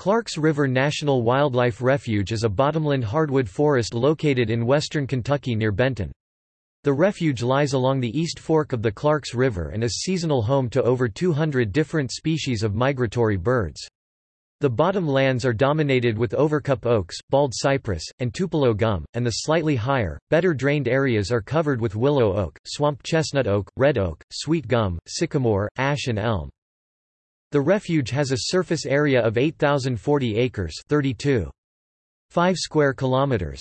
Clarks River National Wildlife Refuge is a bottomland hardwood forest located in western Kentucky near Benton. The refuge lies along the East Fork of the Clarks River and is seasonal home to over 200 different species of migratory birds. The bottom lands are dominated with overcup oaks, bald cypress, and tupelo gum, and the slightly higher, better drained areas are covered with willow oak, swamp chestnut oak, red oak, sweet gum, sycamore, ash and elm. The refuge has a surface area of 8040 acres, 32.5 square kilometers.